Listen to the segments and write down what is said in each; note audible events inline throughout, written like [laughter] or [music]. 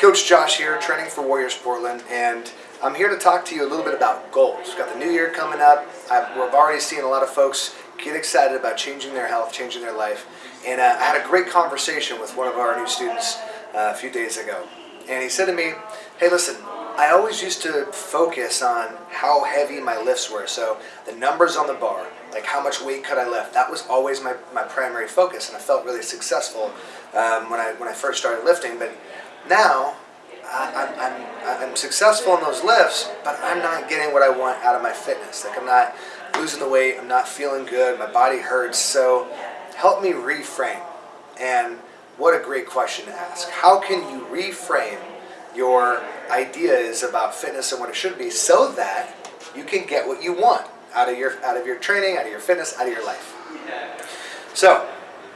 Coach Josh here, training for Warriors Portland, and I'm here to talk to you a little bit about goals. We've got the new year coming up. I've, we've already seen a lot of folks get excited about changing their health, changing their life, and uh, I had a great conversation with one of our new students uh, a few days ago. And he said to me, hey listen, I always used to focus on how heavy my lifts were, so the numbers on the bar, like how much weight could I lift, that was always my, my primary focus, and I felt really successful um, when, I, when I first started lifting, but now, I, I'm, I'm, I'm successful in those lifts, but I'm not getting what I want out of my fitness. Like I'm not losing the weight, I'm not feeling good, my body hurts. So help me reframe. And what a great question to ask. How can you reframe your ideas about fitness and what it should be so that you can get what you want out of your out of your training, out of your fitness, out of your life. So,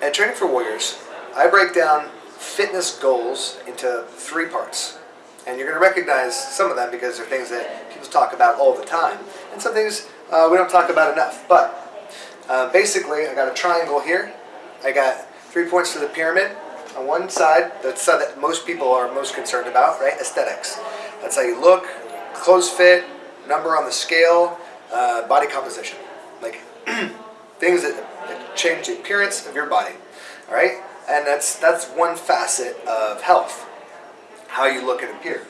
at Training for Warriors, I break down fitness goals into three parts. And you're going to recognize some of them because they're things that people talk about all the time. And some things uh, we don't talk about enough. But uh, basically, I got a triangle here. I got three points to the pyramid. On one side, side that most people are most concerned about, right? Aesthetics. That's how you look, clothes fit, number on the scale, uh, body composition. Like [clears throat] things that change the appearance of your body. All right? And that's, that's one facet of health, how you look and appear.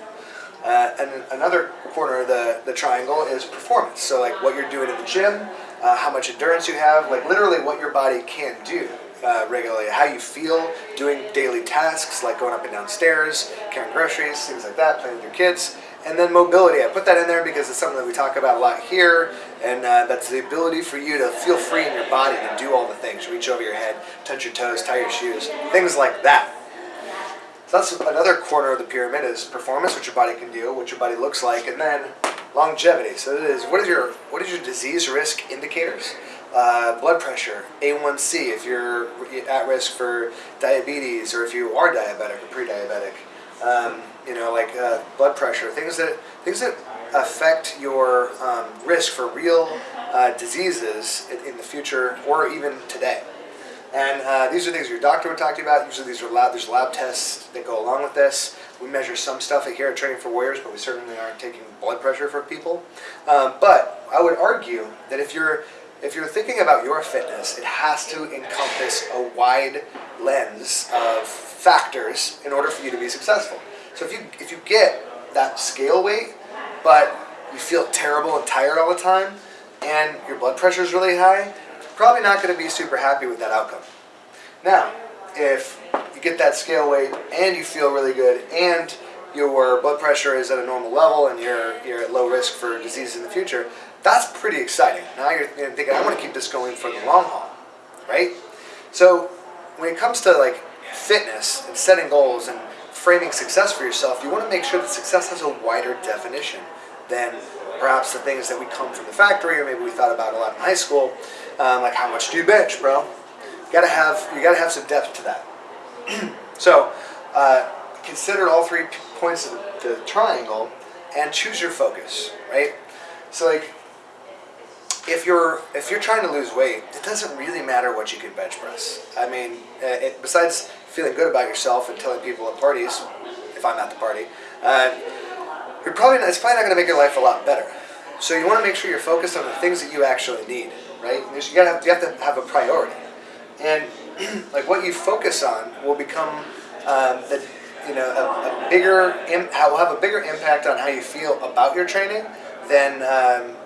Uh, and another corner of the, the triangle is performance. So like what you're doing in the gym, uh, how much endurance you have, like literally what your body can do uh, regularly, how you feel doing daily tasks like going up and down stairs, carrying groceries, things like that, playing with your kids. And then mobility, I put that in there because it's something that we talk about a lot here, and uh, that's the ability for you to feel free in your body to do all the things. Reach over your head, touch your toes, tie your shoes, things like that. So that's another corner of the pyramid is performance, what your body can do, what your body looks like, and then longevity. So it is what is your what is your disease risk indicators? Uh, blood pressure, A1C if you're at risk for diabetes or if you are diabetic or pre-diabetic. Um, you know, like uh, blood pressure, things that things that affect your um, risk for real uh, diseases in, in, the future or even today. And uh, these are things your doctor would talk to you about. Usually these are lab, there's lab tests that go along with this. We measure some stuff here at Training for Warriors, but we certainly aren't taking blood pressure for people. Um, but I would argue that if you're if you're thinking about your fitness, it has to encompass a wide lens of factors in order for you to be successful. So if you if you get that scale weight, but you feel terrible and tired all the time, and your blood pressure is really high, probably not going to be super happy with that outcome. Now, if you get that scale weight and you feel really good and your blood pressure is at a normal level and you're, you're at low risk for disease in the future, that's pretty exciting. Now you're, thinking, I want to keep this going for the long haul, right? So when it comes to like fitness and setting goals and framing success for yourself, you want to make sure that success has a wider definition than perhaps the things that we come from the factory or maybe we thought about a lot in high school, um, like how much do you bench, bro? You gotta have you gotta have some depth to that. [clears throat] so uh, consider all three points of the triangle and choose your focus, right? So like if you're if you're trying to lose weight, it doesn't really matter what you can bench press. I mean, uh, it, besides feeling good about yourself and telling people at parties, if I'm at the party, uh, you're probably not, it's probably not going to make your life a lot better. So you want to make sure you're focused on the things that you actually need, right? You, gotta have, you have to have a priority, and [clears throat] like what you focus on will become um, the you know a, a bigger will have a bigger impact on how you feel about your training than um,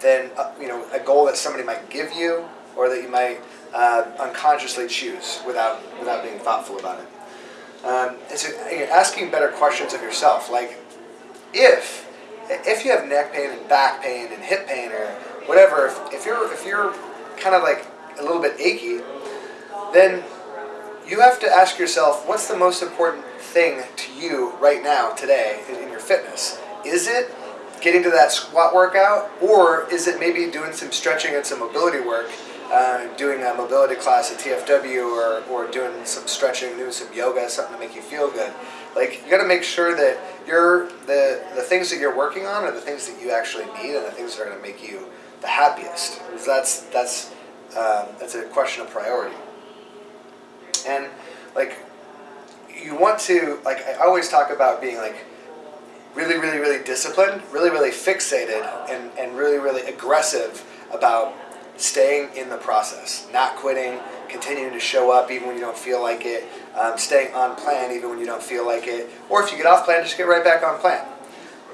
than uh, you know a goal that somebody might give you or that you might uh, unconsciously choose without without being thoughtful about it. Um, it's a, asking better questions of yourself, like if if you have neck pain and back pain and hip pain or whatever, if, if you're if you're kind of like a little bit achy, then you have to ask yourself, what's the most important thing to you right now, today, in your fitness? Is it getting to that squat workout, or is it maybe doing some stretching and some mobility work, uh, doing a mobility class at TFW, or, or doing some stretching, doing some yoga, something to make you feel good. Like you got to make sure that you're the the things that you're working on are the things that you actually need, and the things that are going to make you the happiest. Because that's that's um, that's a question of priority. And like you want to like I always talk about being like really, really, really disciplined, really, really fixated, and, and really, really aggressive about staying in the process, not quitting, continuing to show up even when you don't feel like it, um, staying on plan even when you don't feel like it, or if you get off plan, just get right back on plan.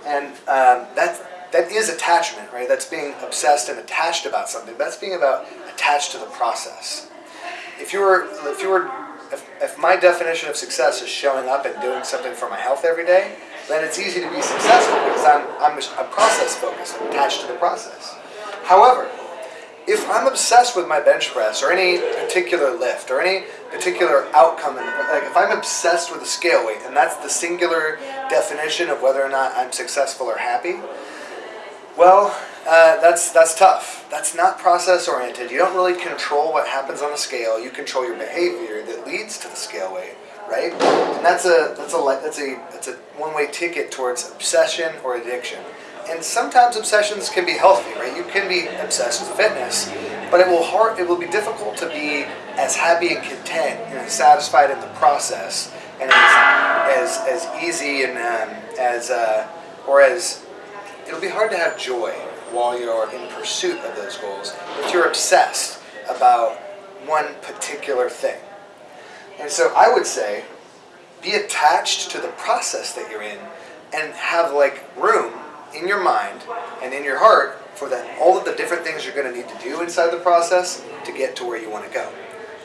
And um, that that is attachment, right? That's being obsessed and attached about something. That's being about attached to the process. If you were, if you were, if, if my definition of success is showing up and doing something for my health every day, then it's easy to be successful because I'm, I'm, I'm process focused, I'm attached to the process. However, if I'm obsessed with my bench press or any particular lift or any particular outcome, like if I'm obsessed with a scale weight and that's the singular definition of whether or not I'm successful or happy, well, uh, that's that's tough. That's not process oriented. You don't really control what happens on the scale. You control your behavior that leads to the scale weight right? And that's a that's a that's a that's a one-way ticket towards obsession or addiction. And sometimes obsessions can be healthy, right? You can be obsessed with fitness, but it will hard it will be difficult to be as happy and content and satisfied in the process and as as, as easy and um, as uh, or as it'll be hard to have joy while you're in pursuit of those goals if you're obsessed about one particular thing. And so I would say, be attached to the process that you're in and have like room in your mind and in your heart for that all of the different things you're going to need to do inside the process to get to where you want to go.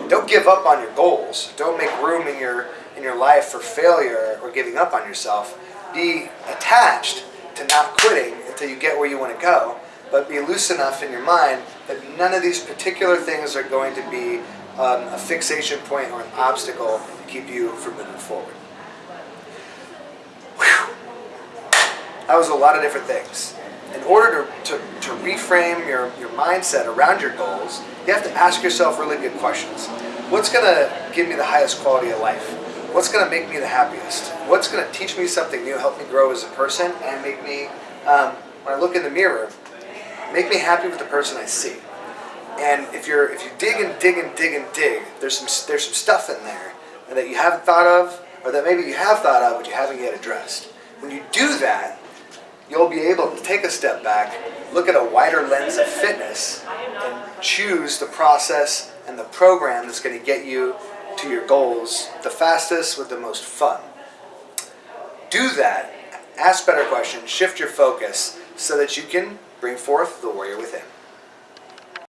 Don't give up on your goals. Don't make room in your in your life for failure or giving up on yourself. Be attached to not quitting until you get where you want to go, but be loose enough in your mind that none of these particular things are going to be um, a fixation point or an obstacle to keep you from moving forward. Whew. That was a lot of different things. In order to, to, to reframe your, your mindset around your goals, you have to ask yourself really good questions. What's going to give me the highest quality of life? What's going to make me the happiest? What's going to teach me something new, help me grow as a person, and make me, um, when I look in the mirror, make me happy with the person I see? And if you're if you dig and dig and dig and dig, there's some there's some stuff in there that you haven't thought of, or that maybe you have thought of but you haven't yet addressed. When you do that, you'll be able to take a step back, look at a wider lens of fitness, and choose the process and the program that's going to get you to your goals the fastest with the most fun. Do that. Ask better questions. Shift your focus so that you can bring forth the warrior within.